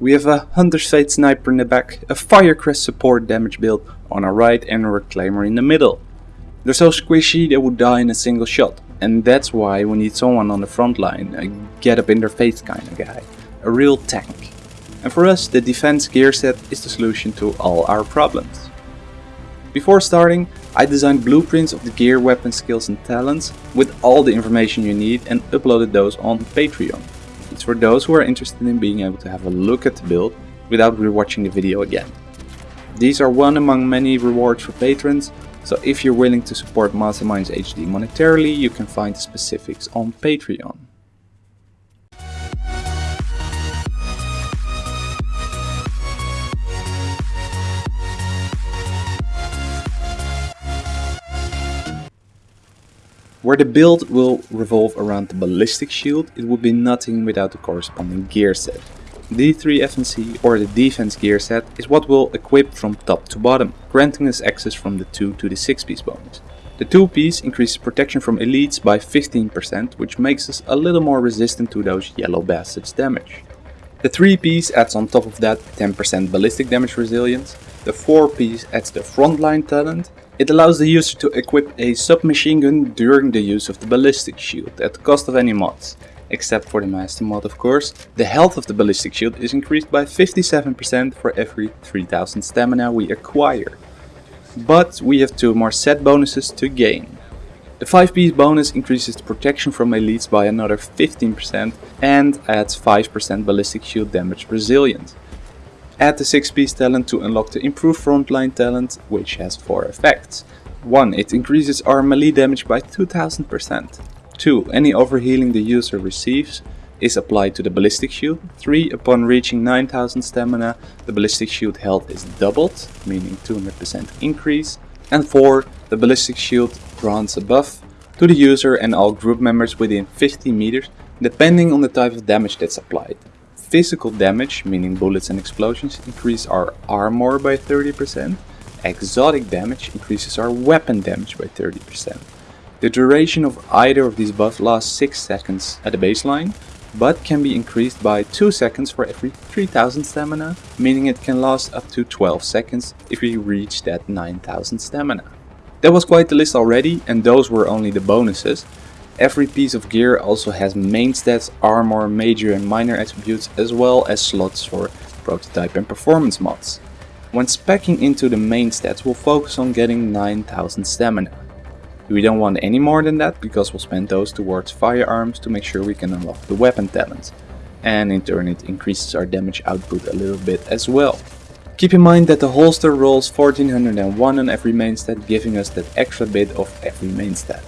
We have a Hunter's Fate sniper in the back, a Firecrest support damage build on our right and a Reclaimer in the middle. They're so squishy they would die in a single shot, and that's why we need someone on the front line, a get up in their face kind of guy, a real tank. And for us, the defense gear set is the solution to all our problems. Before starting, I designed blueprints of the gear, weapon skills and talents with all the information you need and uploaded those on Patreon. It's for those who are interested in being able to have a look at the build without rewatching the video again. These are one among many rewards for patrons, so if you're willing to support Masterminds HD monetarily, you can find the specifics on Patreon. Where the build will revolve around the ballistic shield, it would be nothing without the corresponding gear set. The D3 FNC or the defense gear set is what we'll equip from top to bottom, granting us access from the 2 to the 6 piece bonus. The 2 piece increases protection from elites by 15%, which makes us a little more resistant to those yellow bastards damage. The 3 piece adds on top of that 10% ballistic damage resilience, the 4 piece adds the frontline talent it allows the user to equip a submachine gun during the use of the ballistic shield at the cost of any mods. Except for the master mod of course. The health of the ballistic shield is increased by 57% for every 3000 stamina we acquire. But we have two more set bonuses to gain. The 5 piece bonus increases the protection from elites by another 15% and adds 5% ballistic shield damage resilience. Add the 6 piece talent to unlock the improved frontline talent, which has 4 effects. 1. It increases our melee damage by 2000%. 2. Any overhealing the user receives is applied to the ballistic shield. 3. Upon reaching 9000 stamina, the ballistic shield health is doubled, meaning 200% increase. And 4. The ballistic shield grants a buff to the user and all group members within 50 meters, depending on the type of damage that's applied. Physical damage, meaning bullets and explosions, increase our armor by 30%. Exotic damage increases our weapon damage by 30%. The duration of either of these buffs lasts 6 seconds at the baseline, but can be increased by 2 seconds for every 3000 stamina, meaning it can last up to 12 seconds if we reach that 9000 stamina. That was quite the list already and those were only the bonuses, Every piece of gear also has main stats, armor, major and minor attributes as well as slots for prototype and performance mods. When specking into the main stats we'll focus on getting 9000 stamina. We don't want any more than that because we'll spend those towards firearms to make sure we can unlock the weapon talents. And in turn it increases our damage output a little bit as well. Keep in mind that the holster rolls 1401 on every main stat giving us that extra bit of every main stat.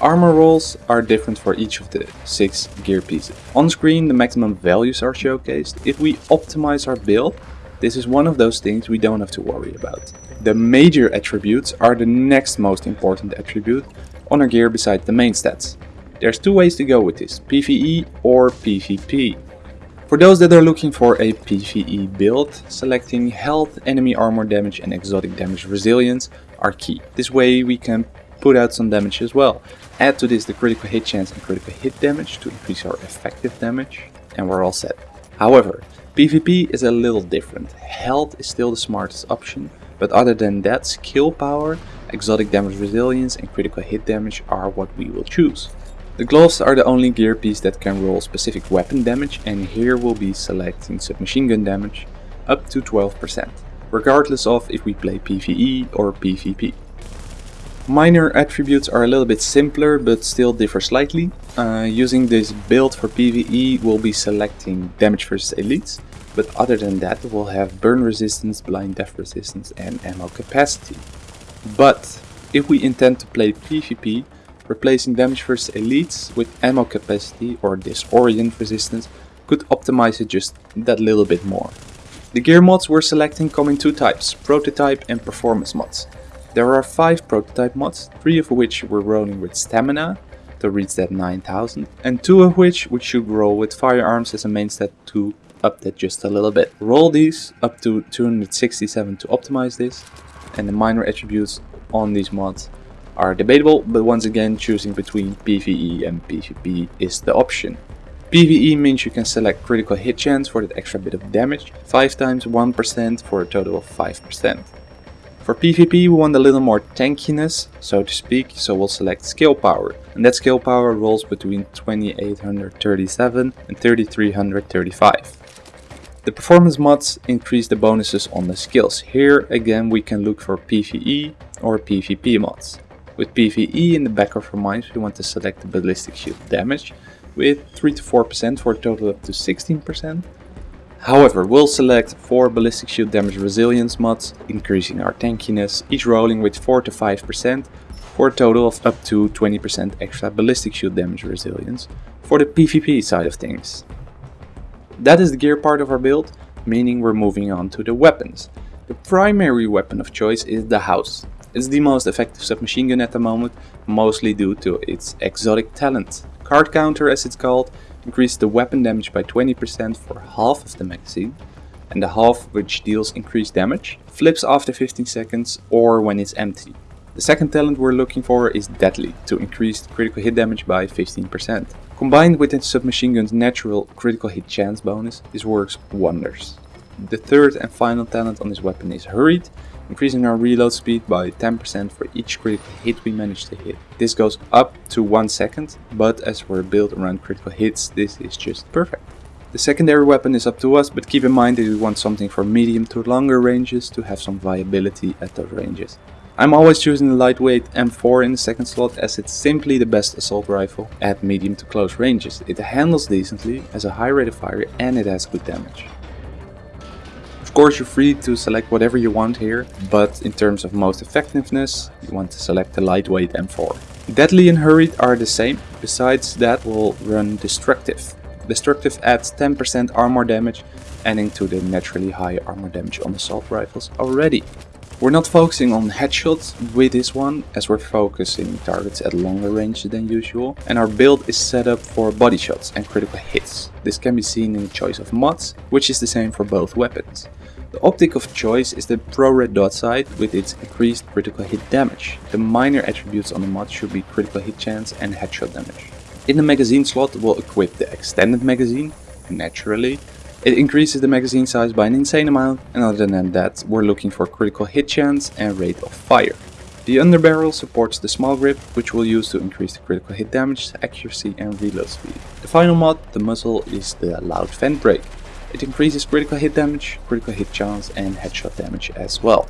Armor rolls are different for each of the 6 gear pieces. On screen the maximum values are showcased. If we optimize our build, this is one of those things we don't have to worry about. The major attributes are the next most important attribute on our gear beside the main stats. There's two ways to go with this, PvE or PvP. For those that are looking for a PvE build, selecting health, enemy armor damage and exotic damage resilience are key. This way we can put out some damage as well. Add to this the critical hit chance and critical hit damage to increase our effective damage and we're all set. However, PvP is a little different. Health is still the smartest option, but other than that, skill power, exotic damage resilience and critical hit damage are what we will choose. The gloves are the only gear piece that can roll specific weapon damage and here we'll be selecting submachine gun damage up to 12%, regardless of if we play PvE or PvP. Minor attributes are a little bit simpler but still differ slightly. Uh, using this build for PvE we'll be selecting damage versus elites, but other than that we'll have burn resistance, blind deaf resistance and ammo capacity. But if we intend to play PvP, replacing damage versus elites with ammo capacity or disorient resistance could optimize it just that little bit more. The gear mods we're selecting come in two types, prototype and performance mods. There are 5 prototype mods, 3 of which we're rolling with stamina to reach that 9000 and 2 of which we should roll with firearms as a main stat to up that just a little bit. Roll these up to 267 to optimize this and the minor attributes on these mods are debatable but once again choosing between PvE and PvP is the option. PvE means you can select critical hit chance for that extra bit of damage, 5 times 1% for a total of 5%. For PvP we want a little more tankiness, so to speak, so we'll select skill power. And that skill power rolls between 2837 and 3335. The performance mods increase the bonuses on the skills. Here again we can look for PvE or PvP mods. With PvE in the back of our minds we want to select the ballistic shield damage with 3 to 4% for a total up to 16%. However, we'll select 4 ballistic shield damage resilience mods, increasing our tankiness, each rolling with 4 to 5% for a total of up to 20% extra ballistic shield damage resilience for the PvP side of things. That is the gear part of our build, meaning we're moving on to the weapons. The primary weapon of choice is the House. It's the most effective submachine gun at the moment, mostly due to its exotic talent. Card counter as it's called, increases the weapon damage by 20% for half of the magazine, and the half which deals increased damage, flips after 15 seconds or when it's empty. The second talent we're looking for is Deadly, to increase critical hit damage by 15%. Combined with the submachine gun's natural critical hit chance bonus, this works wonders. The third and final talent on this weapon is Hurried, increasing our reload speed by 10% for each critical hit we manage to hit. This goes up to 1 second, but as we're built around critical hits, this is just perfect. The secondary weapon is up to us, but keep in mind that we want something for medium to longer ranges to have some viability at those ranges. I'm always choosing the lightweight M4 in the second slot as it's simply the best assault rifle at medium to close ranges. It handles decently, has a high rate of fire and it has good damage. Of course you're free to select whatever you want here, but in terms of most effectiveness you want to select the lightweight M4. Deadly and Hurried are the same, besides that we'll run Destructive. Destructive adds 10% armor damage, adding to the naturally high armor damage on assault rifles already. We're not focusing on headshots with this one, as we're focusing targets at longer range than usual, and our build is set up for body shots and critical hits. This can be seen in the choice of mods, which is the same for both weapons. The optic of choice is the pro red dot sight with its increased critical hit damage. The minor attributes on the mod should be critical hit chance and headshot damage. In the magazine slot we'll equip the extended magazine, naturally, it increases the magazine size by an insane amount and other than that we're looking for critical hit chance and rate of fire. The underbarrel supports the small grip which we'll use to increase the critical hit damage, accuracy and reload speed. The final mod, the muzzle, is the loud vent brake. It increases critical hit damage, critical hit chance and headshot damage as well.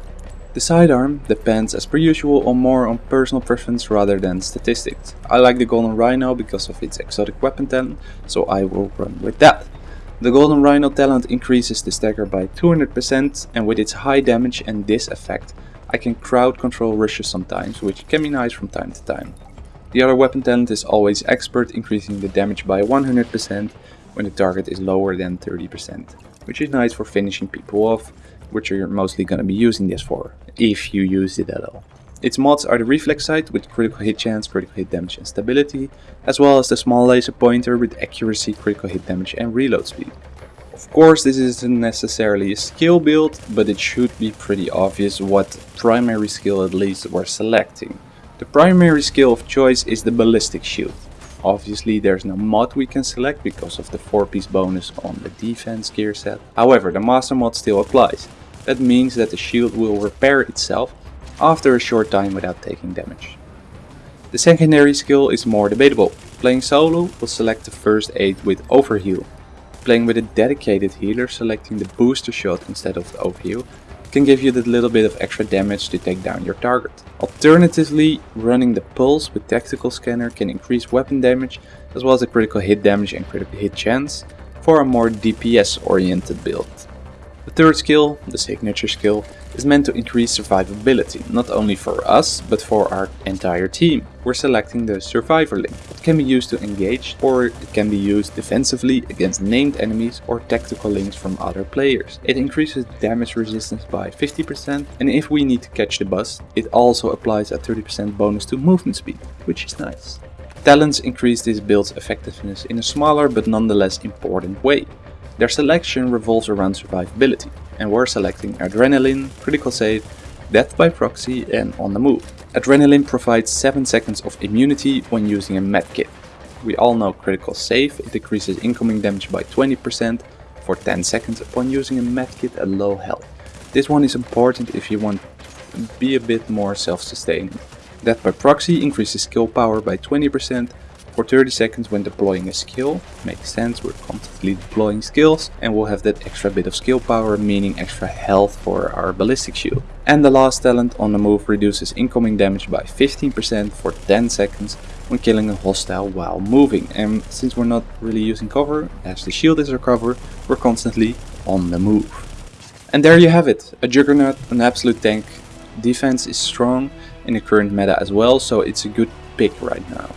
The sidearm depends as per usual on more on personal preference rather than statistics. I like the Golden Rhino because of its exotic weapon talent, so I will run with that. The Golden Rhino talent increases the stagger by 200% and with its high damage and this effect I can crowd control rushes sometimes, which can be nice from time to time. The other weapon talent is always expert, increasing the damage by 100% when the target is lower than 30%, which is nice for finishing people off, which you're mostly gonna be using this for, if you use it at all. Its mods are the reflex sight with critical hit chance, critical hit damage and stability, as well as the small laser pointer with accuracy, critical hit damage and reload speed. Of course this isn't necessarily a skill build, but it should be pretty obvious what primary skill at least we're selecting. The primary skill of choice is the ballistic shield. Obviously there's no mod we can select because of the 4 piece bonus on the defense gear set. However the master mod still applies. That means that the shield will repair itself after a short time without taking damage. The secondary skill is more debatable. Playing solo will select the first aid with overheal. Playing with a dedicated healer selecting the booster shot instead of the overheal can give you that little bit of extra damage to take down your target. Alternatively, running the pulse with tactical scanner can increase weapon damage as well as the critical hit damage and critical hit chance for a more DPS oriented build. The third skill, the signature skill, is meant to increase survivability, not only for us, but for our entire team. We're selecting the Survivor link. It can be used to engage, or it can be used defensively against named enemies or tactical links from other players. It increases damage resistance by 50%, and if we need to catch the bus, it also applies a 30% bonus to movement speed, which is nice. Talents increase this build's effectiveness in a smaller but nonetheless important way. Their selection revolves around survivability, and we're selecting Adrenaline, Critical Save, Death by Proxy and On the Move. Adrenaline provides 7 seconds of immunity when using a medkit. we all know critical save, it decreases incoming damage by 20% for 10 seconds upon using a medkit at low health. This one is important if you want to be a bit more self-sustaining. Death by proxy increases skill power by 20% for 30 seconds when deploying a skill. Makes sense, we're constantly deploying skills and we'll have that extra bit of skill power meaning extra health for our ballistic shield. And the last talent on the move reduces incoming damage by 15% for 10 seconds when killing a hostile while moving. And since we're not really using cover, as the shield is our cover, we're constantly on the move. And there you have it, a Juggernaut, an absolute tank. Defense is strong in the current meta as well, so it's a good pick right now.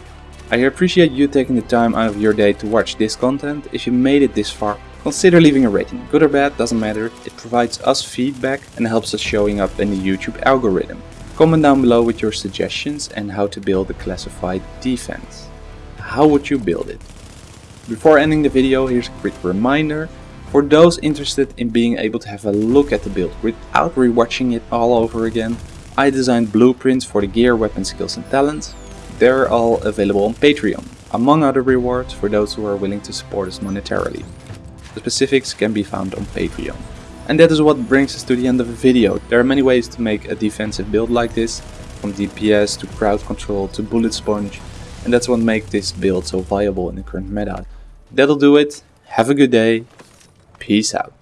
I appreciate you taking the time out of your day to watch this content. If you made it this far, consider leaving a rating. Good or bad, doesn't matter. It provides us feedback and helps us showing up in the YouTube algorithm. Comment down below with your suggestions and how to build a classified defense. How would you build it? Before ending the video, here's a quick reminder. For those interested in being able to have a look at the build without rewatching it all over again, I designed blueprints for the gear, weapon skills and talents. They're all available on Patreon, among other rewards for those who are willing to support us monetarily. The specifics can be found on Patreon. And that is what brings us to the end of the video. There are many ways to make a defensive build like this, from DPS to crowd control to bullet sponge, and that's what makes this build so viable in the current meta. That'll do it, have a good day, peace out.